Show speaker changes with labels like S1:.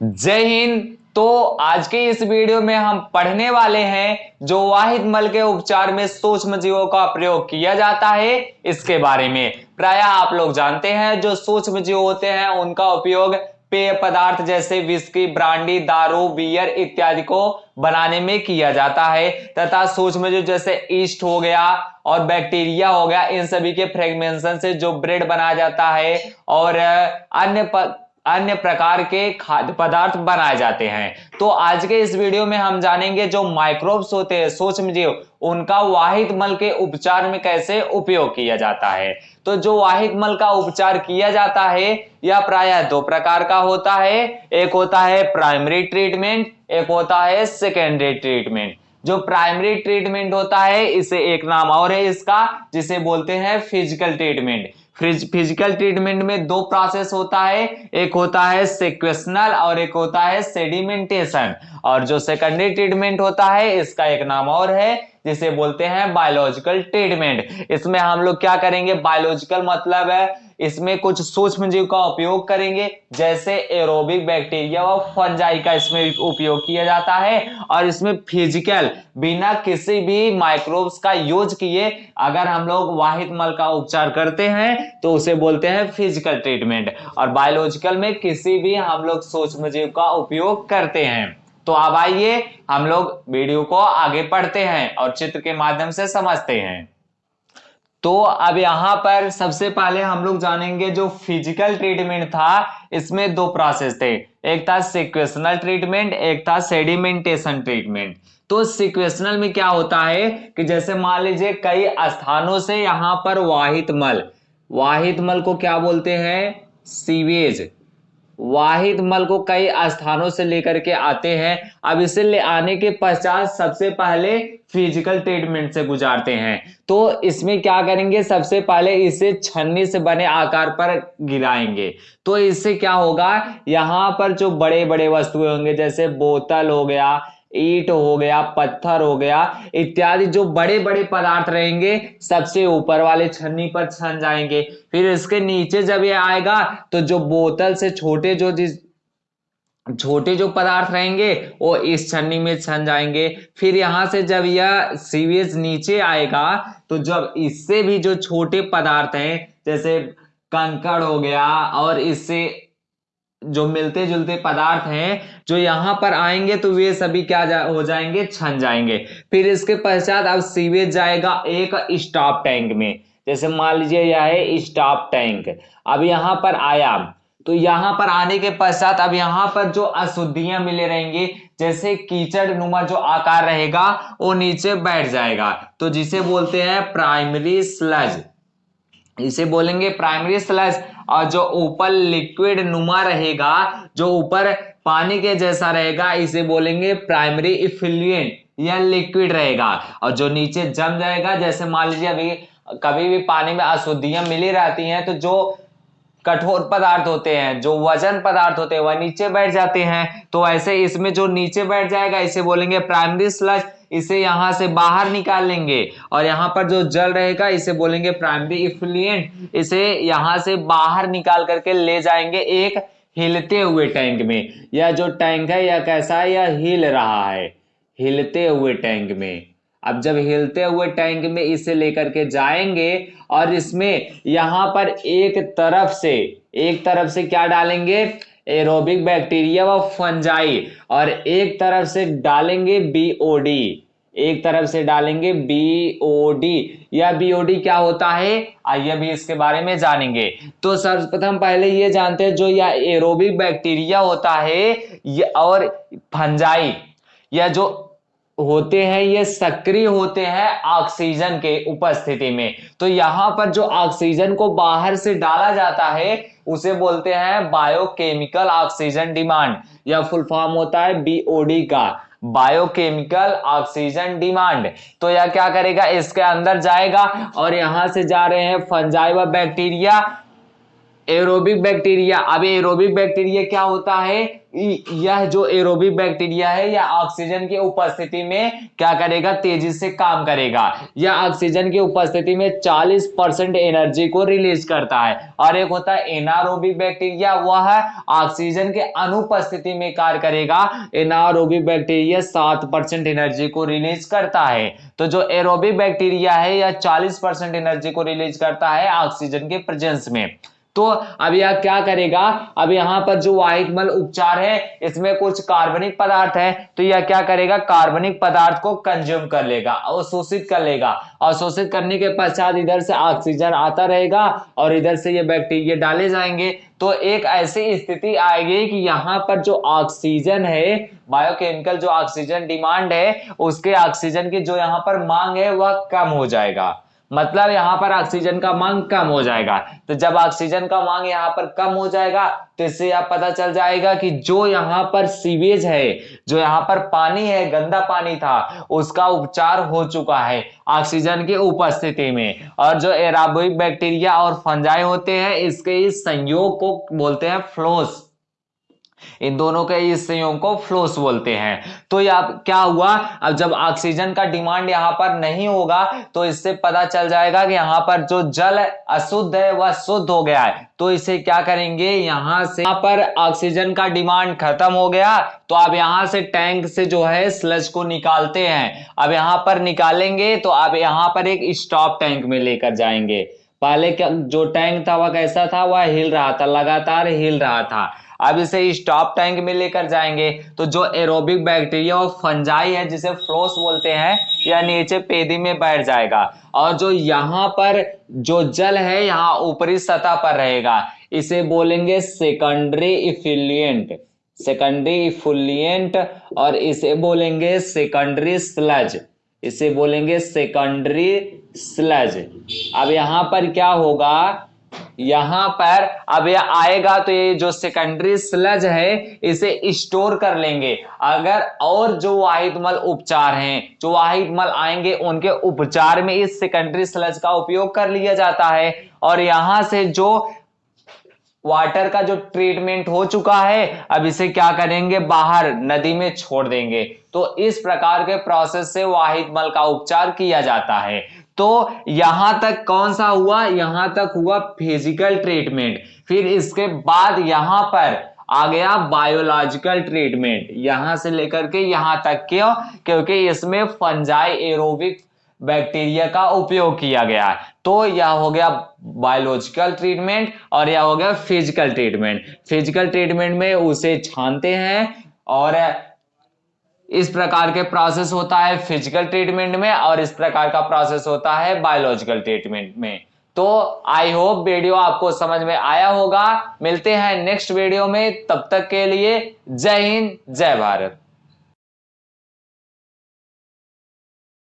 S1: जय हिंद। तो आज के इस वीडियो में हम पढ़ने वाले हैं जो वाहिद मल के उपचार में सूक्ष्म जीवों का प्रयोग किया जाता है, इसके बारे में। प्राय आप लोग जानते हैं, जो सूक्ष्म जीव होते हैं, उनका उपयोग पेय पदार्थ जैसे विस्की ब्रांडी दारू बियर इत्यादि को बनाने में किया जाता है, तथा सूक्ष्म जीव जैसे ईस्ट हो गया और बैक्टीरिया हो गया, इन सभी के फ्रेगमेंशन से जो ब्रेड बनाया जाता है और अन्य अन्य प्रकार के खाद्य पदार्थ बनाए जाते हैं। तो आज के इस वीडियो में हम जानेंगे जो माइक्रोब्स होते हैं सूक्ष्म जीव उनका वाहिद मल के उपचार में कैसे उपयोग किया जाता है। तो जो वाहिद मल का उपचार किया जाता है, यह प्रायः दो प्रकार का होता है। एक होता है प्राइमरी ट्रीटमेंट एक होता है सेकेंडरी ट्रीटमेंट जो प्राइमरी ट्रीटमेंट होता है, इसे एक नाम और है इसका, जिसे बोलते हैं फ़िज़िकल ट्रीटमेंट फ़िज़िकल ट्रीटमेंट में दो प्रोसेस होता है। एक होता है सिक्वेशनल और एक होता है सेडिमेंटेशन और जो सेकेंडरी ट्रीटमेंट होता है, इसका एक नाम और है, जिसे बोलते हैं बायोलॉजिकल ट्रीटमेंट इसमें हम लोग क्या करेंगे? बायोलॉजिकल मतलब है इसमें कुछ सूक्ष्म जीव का उपयोग करेंगे, जैसे एरोबिक बैक्टीरिया व फंजाई का इसमें उपयोग किया जाता है। और इसमें फ़िज़िकल बिना किसी भी माइक्रोब्स का यूज़ किए अगर हम लोग वाहित मल का उपचार करते हैं तो उसे बोलते हैं फ़िज़िकल ट्रीटमेंट और बायोलॉजिकल में किसी भी हम लोग सूक्ष्म जीव का उपयोग करते हैं। तो अब आइए हम लोग वीडियो को आगे पढ़ते हैं और चित्र के माध्यम से समझते हैं। तो अब यहाँ पर सबसे पहले हम लोग जानेंगे जो फ़िज़िकल ट्रीटमेंट था, इसमें दो प्रोसेस थे। एक था सिक्वेशनल ट्रीटमेंट एक था सेडिमेंटेशन ट्रीटमेंट तो सिक्वेशनल में क्या होता है कि जैसे मान लीजिए कई स्थानों से यहाँ पर वाहित मल वाहित मल को क्या बोलते हैं? सीवेज वाहिद मल को कई स्थानों से लेकर के आते हैं। अब इसे ले आने के पश्चात सबसे पहले फ़िज़िकल ट्रीटमेंट से गुजारते हैं। तो इसमें क्या करेंगे? सबसे पहले इसे छन्नी से बने आकार पर गिराएँगे। तो इससे क्या होगा? यहाँ पर जो बड़े बड़े वस्तुएँ होंगे, जैसे बोतल हो गया ईट हो गया, पत्थर हो गया, इत्यादि जो बड़े बड़े पदार्थ रहेंगे, सबसे ऊपर वाले छन्नी पर छन जाएँगे। फिर इसके नीचे जब ये आएगा तो जो बोतल से छोटे जो जिस, छोटे जो पदार्थ रहेंगे, वो इस छन्नी में छन जाएँगे। फिर यहाँ से जब यह सीवेज नीचे आएगा तो जब इससे भी जो छोटे पदार्थ हैं, जैसे कंकड़ हो गया, और इससे जो मिलते जुलते पदार्थ हैं जो यहाँ पर आएँगे तो वे सभी क्या जा, हो जाएँगे छन जाएँगे। फिर इसके पश्चात अब सीवेज जाएगा एक स्टॉप टैंक में। जैसे मान लीजिए यह है स्टॉप टैंक। अब यहाँ पर आया। तो यहाँ पर आने के पश्चात अब यहाँ पर जो अशुद्धियाँ मिले रहेंगे जैसे कीचड़ नुमा जो आकार रहेगा वो नीचे बैठ जाएगा। तो जिसे बोलते हैं प्राइमरी स्लज। इसे बोलेंगे प्राइमरी स्लज और जो ऊपर लिक्विड नुमा रहेगा, जो ऊपर पानी के जैसा रहेगा, इसे बोलेंगे प्राइमरी इफिलियंट या लिक्विड रहेगा। और जो नीचे जम जाएगा, जैसे मान लीजिए अभी कभी भी पानी में अशुद्धियाँ मिली रहती हैं तो जो कठोर पदार्थ होते हैं, जो वज़न पदार्थ होते हैं, वह नीचे बैठ जाते हैं। तो ऐसे इसमें जो नीचे बैठ जाएगा, इसे बोलेंगे प्राइमरी स्लज, इसे यहाँ से बाहर निकाल लेंगे और यहाँ पर जो जल रहेगा, इसे बोलेंगे प्राइमरी इफ्लुएंट। इसे यहाँ से बाहर निकाल करके ले जाएँगे एक हिलते हुए टैंक में। यह जो टैंक है, यह कैसा है? यह हिल रहा है, हिलते हुए टैंक में। अब जब हिलते हुए टैंक में इसे लेकर के जाएँगे और इसमें यहाँ पर एक तरफ़ से, एक तरफ़ से क्या डालेंगे? एरोबिक बैक्टीरिया व फंजाई और एक तरफ़ से डालेंगे बीओडी एक तरफ़ से डालेंगे बीओडी या बीओडी क्या होता है? आइए भी इसके बारे में जानेंगे। तो सर्वप्रथम पहले ये जानते हैं जो यह एरोबिक बैक्टीरिया होता है और फंजाई या जो होते हैं, ये सक्रिय होते हैं ऑक्सीजन के उपस्थिति में। तो यहाँ पर जो ऑक्सीजन को बाहर से डाला जाता है, उसे बोलते हैं बायोकेमिकल ऑक्सीजन डिमांड या फुल फॉर्म होता है बीओडी का। बायोकेमिकल ऑक्सीजन डिमांड तो यह क्या करेगा? इसके अंदर जाएगा और यहाँ से जा रहे हैं फंजाई व बैक्टीरिया एरोबिक बैक्टीरिया अब एरोबिक बैक्टीरिया क्या होता है? यह जो एरोबिक बैक्टीरिया है, यह ऑक्सीजन की उपस्थिति में क्या करेगा? तेज़ी से काम करेगा। यह ऑक्सीजन की उपस्थिति में 40 परसेंट एनर्जी को रिलीज़ करता है। और एक होता है एनारोबिक बैक्टीरिया वह ऑक्सीजन के अनुपस्थिति में कार्य करेगा। एनारोबिक बैक्टीरिया सात परसेंट एनर्जी को रिलीज़ करता है। तो जो एरोबिक बैक्टीरिया है, यह चालीस परसेंट एनर्जी को रिलीज़ करता है ऑक्सीजन के प्रेजेंस में। तो अब यह क्या करेगा? अब यहाँ पर जो वाहिक मल उपचार है, इसमें कुछ कार्बनिक पदार्थ है तो यह क्या करेगा? कार्बनिक पदार्थ को कंज्यूम कर लेगा, अवशोषित कर लेगा। अवशोषित करने के पश्चात इधर से ऑक्सीजन आता रहेगा और इधर से ये बैक्टीरिया डाले जाएँगे। तो एक ऐसी स्थिति आएगी कि यहाँ पर जो ऑक्सीजन है बायोकेमिकल जो ऑक्सीजन डिमांड है, उसके ऑक्सीजन की जो यहाँ पर मांग है, वह कम हो जाएगा। मतलब यहाँ पर ऑक्सीजन का मांग कम हो जाएगा। तो जब ऑक्सीजन का मांग यहाँ पर कम हो जाएगा तो इससे आप पता चल जाएगा कि जो यहाँ पर सीवेज है, जो यहाँ पर पानी है, गंदा पानी था, उसका उपचार हो चुका है ऑक्सीजन की उपस्थिति में। और जो एराबोइक बैक्टीरिया और फंजाई होते हैं, इसके इस संयोग को बोलते हैं फ्लोस इन दोनों के इस संयोग को फ्लोस बोलते हैं। तो यह क्या हुआ? अब जब ऑक्सीजन का डिमांड यहाँ पर नहीं होगा तो इससे पता चल जाएगा कि यहाँ पर जो जल अशुद्ध है, वह शुद्ध हो गया है। तो इसे क्या करेंगे? यहाँ से, यहाँ पर ऑक्सीजन का डिमांड खत्म हो गया तो आप यहाँ से टैंक से जो है स्लज को निकालते हैं। अब यहाँ पर निकालेंगे तो आप यहाँ पर एक स्टॉप टैंक में लेकर जाएँगे। पहले जो टैंक था, वह कैसा था? वह हिल रहा था, लगातार हिल रहा था। अब इसे स्टॉप टैंक में लेकर जाएँगे। तो जो एरोबिक बैक्टीरिया और फंजाई है, जिसे फ्लोस बोलते हैं या नीचे पेदी में बैठ जाएगा। और जो यहाँ पर जो जल है, यहाँ ऊपरी सतह पर रहेगा। इसे बोलेंगे सेकेंडरी इफिलियंट सेकेंडरी इफुलियंट और इसे बोलेंगे सेकेंडरी स्लज इसे बोलेंगे सेकेंडरी स्लज अब यहाँ पर क्या होगा? यहाँ पर अब यह आएगा तो ये जो सेकेंडरी स्लज है, इसे स्टोर कर लेंगे। अगर और जो वाहिद मल उपचार हैं, जो वाहिद मल आएँगे, उनके उपचार में इस सेकेंडरी स्लज का उपयोग कर लिया जाता है। और यहाँ से जो वाटर का जो ट्रीटमेंट हो चुका है, अब इसे क्या करेंगे? बाहर, नदी में छोड़ देंगे। तो इस प्रकार के प्रोसेस से वाहिद मल का उपचार किया जाता है। तो यहाँ तक कौन सा हुआ? यहाँ तक हुआ फ़िज़िकल ट्रीटमेंट फिर इसके बाद यहाँ पर आ गया बायोलॉजिकल ट्रीटमेंट यहाँ से लेकर के यहाँ तक क्यों? क्योंकि इसमें फंजाई एरोबिक बैक्टीरिया का उपयोग किया गया। है तो यह हो गया बायोलॉजिकल ट्रीटमेंट और यह हो गया फ़िज़िकल ट्रीटमेंट फ़िज़िकल ट्रीटमेंट में उसे छानते हैं और इस प्रकार के प्रोसेस होता है फ़िज़िकल ट्रीटमेंट में और इस प्रकार का प्रोसेस होता है बायोलॉजिकल ट्रीटमेंट में। तो आई होप वीडियो आपको समझ में आया होगा। मिलते हैं नेक्स्ट वीडियो में। तब तक के लिए जय हिंद, जय भारत।